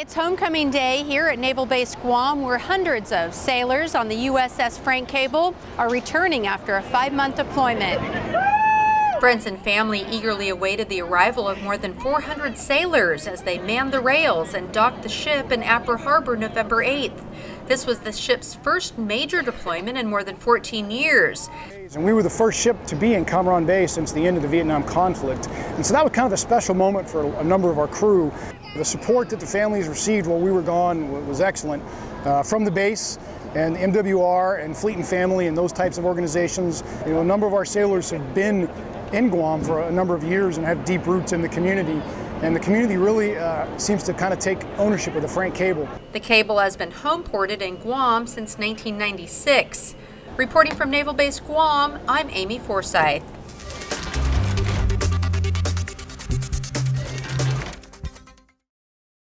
It's homecoming day here at Naval Base Guam where hundreds of sailors on the USS Frank Cable are returning after a five-month deployment. Friends and family eagerly awaited the arrival of more than 400 sailors as they manned the rails and docked the ship in Apra Harbor November 8th. This was the ship's first major deployment in more than 14 years. And we were the first ship to be in Cam Ranh Bay since the end of the Vietnam conflict. And so that was kind of a special moment for a number of our crew. The support that the families received while we were gone was excellent uh, from the base and MWR and Fleet and Family and those types of organizations. You know, a number of our sailors have been in Guam for a number of years and have deep roots in the community. And the community really uh, seems to kind of take ownership of the Frank Cable. The cable has been home ported in Guam since 1996. Reporting from Naval Base Guam, I'm Amy Forsyth.